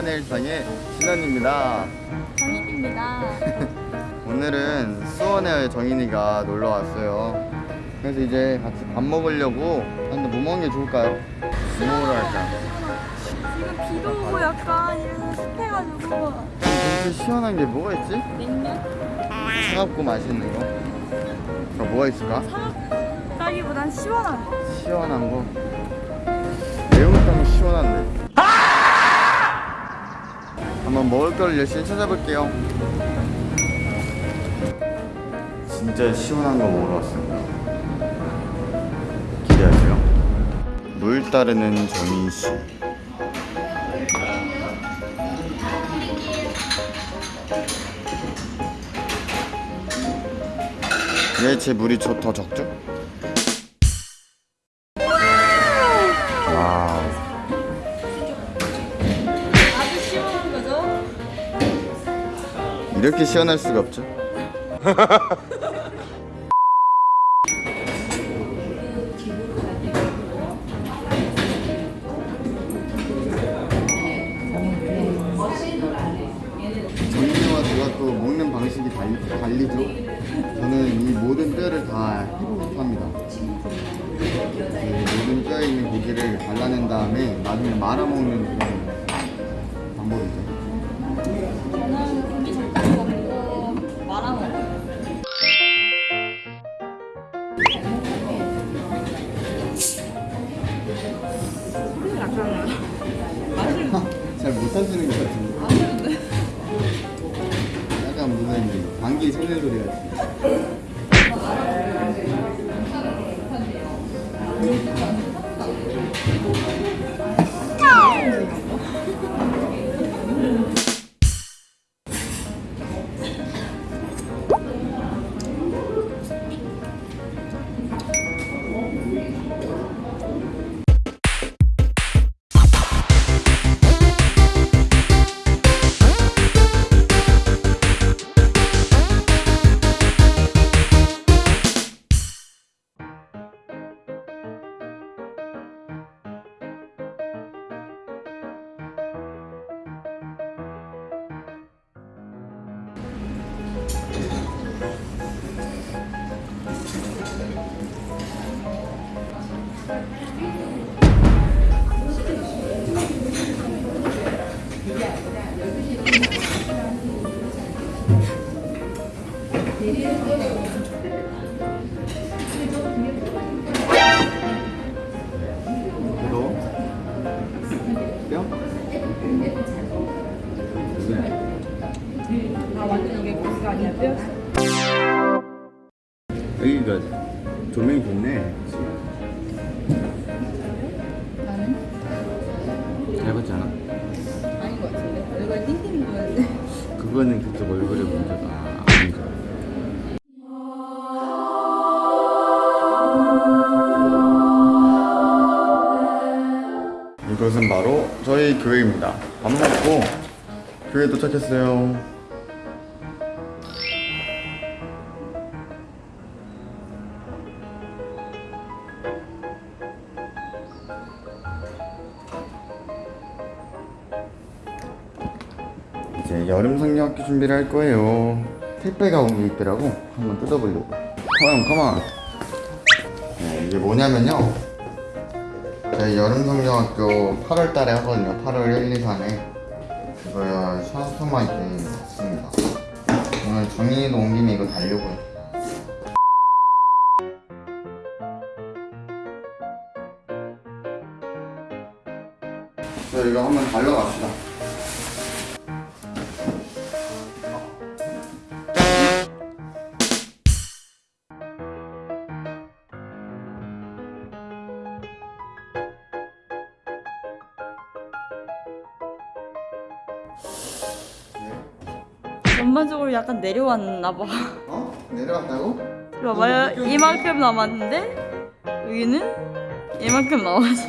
수원의 일상의 신원입니다. 정인입니다. 오늘은 수원에 정인이가 놀러 왔어요. 그래서 이제 같이 밥 먹으려고 근데 뭐 먹는 게 좋을까요? 뭐 먹으러 갈까? 지금 비도 오고 약간 이래서 습해가지고 진짜 시원한 게 뭐가 있지? 냉면? 차갑고 맛있는 거. 그럼 뭐가 있을까? 사각다기보단 시원한 거. 시원한 거. 먹을 걸 열심히 찾아볼게요. 진짜 시원한 거 먹으러 왔습니다. 기대하세요. 물 따르는 정인 씨. 왜 제 물이 저- 더 적죠? 이렇게 시원할 수가 없죠. 정인이와 제가 또 먹는 방식이 달리, 달리죠. 저는 이 모든 뼈를 다 해보고 합니다. 이 모든 뼈에 있는 고기를 잘라낸 다음에 나중에 말아먹는 그런 것 같은데. 약간 무슨 방귀 소리. 이 아 완전 이게 고기가 아니라 뼈였어. 여기가 조명이 좋네. 나는 잘 봤지 않아? 아닌 것 같은데. 얼굴 띵띵 보였는데. 그거는 그쪽 얼굴에 문제가 아니죠. 이것은 바로 저희 교회입니다. 밥 먹고 교회 도착했어요. 이제 여름 성경학교 준비를 할 거예요. 택배가 온 게 있더라고. 한번 뜯어보려고. 컴온, 컴온. 네, 이게 뭐냐면요. 저희 여름 성경학교 8월 달에 하거든요. 8월 1, 2, 3에. 그거요, 샤프마이트 있습니다. 오늘 정인이도 온 김에 이거 달려고요. 자, 이거 한번 달려갑시다. 전반적으로 약간 내려왔나 봐. 어? 내려왔다고? 이거 봐봐요. 이만큼 남았는데 여기는 이만큼 남았어.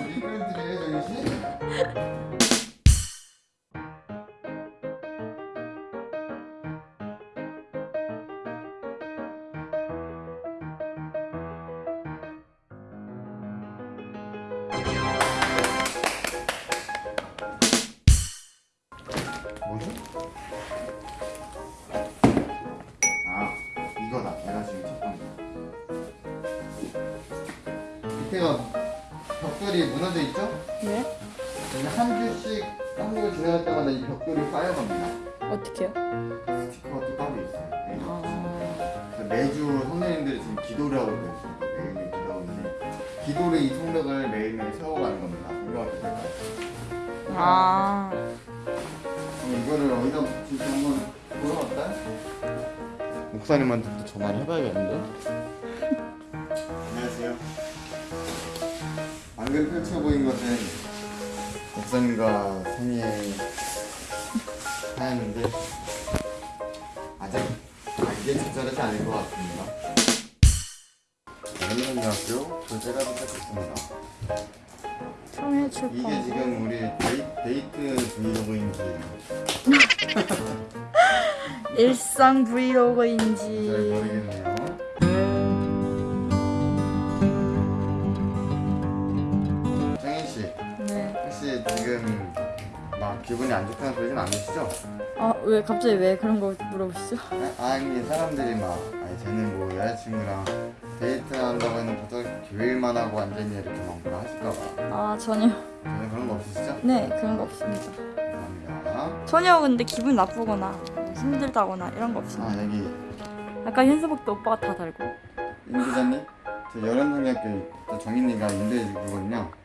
밑에가 벽돌이 무너져 있죠? 네? 여기 한 주씩 한주 지나갈 때마다 이 벽돌이 쌓여갑니다. 어떻게요? 스티커가 또 따로 있어요. 네. 아, 그래서 매주 선생님들이 지금 기도를 하고 있어요. 매일매일 기도하고 있는데 기도를 이 성벽을 매일매일 세워가는 겁니다. 성경학교 때까지. 아, 그럼 이거를 어디다 붙일지 한번 보러 갈까요? 목사님한테 또 전화를 해봐야겠는데? 안녕하세요. 방금 펼쳐 보인 것은 목사님과 성희의 사연인데 아직 아기에 적절하지 않을 것 같습니다. 연희중학교 교재가 도착했습니다. 이게 출판. 지금 우리 데이, 데이트 브이로그인지 일상 잘 브이로그인지. 모르겠네요. 지금 막 기분이 안 좋다는 소리는 아니시죠? 아, 왜 갑자기 왜 그런 거 물어보시죠? 아, 아니 사람들이 막 아니 쟤는 뭐 여자친구랑 데이트 한다고 해놓고 교일만 하고 앉았니 이렇게 막 뭐라 하실까봐 아, 전혀. 전혀 그런 거 없으시죠? 네, 그런 거 없습니다. 감사합니다. 전혀 근데 기분 나쁘거나 힘들다거나 이런 거 없습니다. 아 여기 아까 현수막도 오빠가 다 달고. 임 기자님, 저 여름성학교 또 정인이가 인도해 주거든요. 압구집이시래요.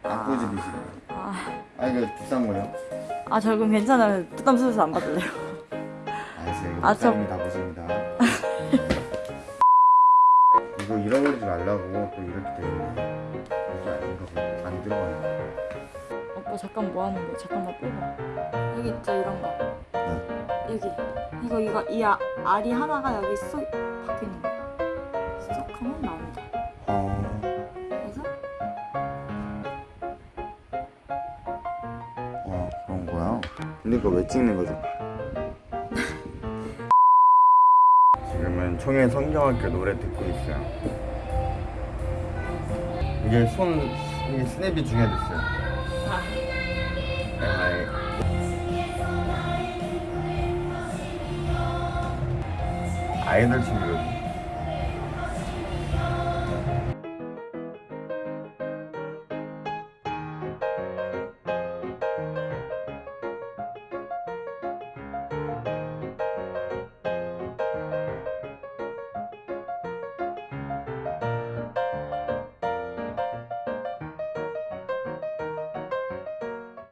아, 아 이거 비싼 거예요? 아, 저 그럼 괜찮아요. 부담스러워서 안 받을래요. 알았어요. 이거 아, 저- 목사님이 다 보십니다. 이거 잃어버리지 말라고 또 이렇게 돼 있네. 이게 아닌가 보다. 안 들어가네. 오빠 잠깐 뭐 하는 거야? 잠깐만 빼봐. 여기 있죠 이런 거. 네. 여기 이거 이거 이 아, 알이 하나가 여기 쏙 박혀 있는 거. 쏙 하면 나 거야? 근데 이거 왜 찍는 거죠? 지금은 청해 성경학교 노래 듣고 있어요. 이게 손 이게 스냅이 중요했어요. 아, 아이. 아이돌 친구거든요.